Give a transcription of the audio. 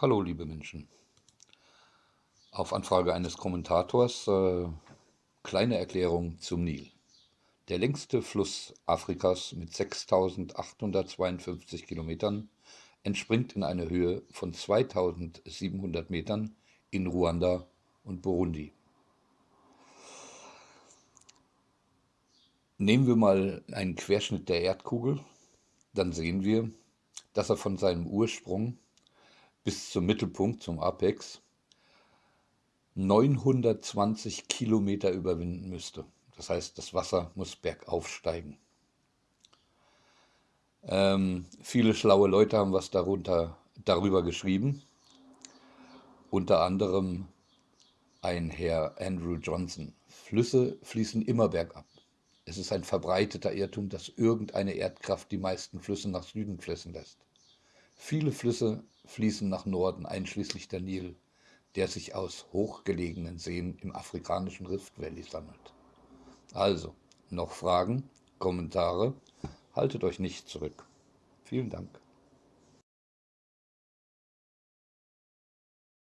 Hallo liebe Menschen. Auf Anfrage eines Kommentators äh, kleine Erklärung zum Nil. Der längste Fluss Afrikas mit 6852 Kilometern entspringt in einer Höhe von 2700 Metern in Ruanda und Burundi. Nehmen wir mal einen Querschnitt der Erdkugel, dann sehen wir, dass er von seinem Ursprung bis zum Mittelpunkt, zum Apex, 920 Kilometer überwinden müsste. Das heißt, das Wasser muss bergauf steigen. Ähm, viele schlaue Leute haben was darunter, darüber geschrieben. Unter anderem ein Herr Andrew Johnson. Flüsse fließen immer bergab. Es ist ein verbreiteter Irrtum, dass irgendeine Erdkraft die meisten Flüsse nach Süden fließen lässt. Viele Flüsse fließen nach Norden, einschließlich der Nil, der sich aus hochgelegenen Seen im afrikanischen Rift Valley sammelt. Also, noch Fragen, Kommentare? Haltet euch nicht zurück. Vielen Dank.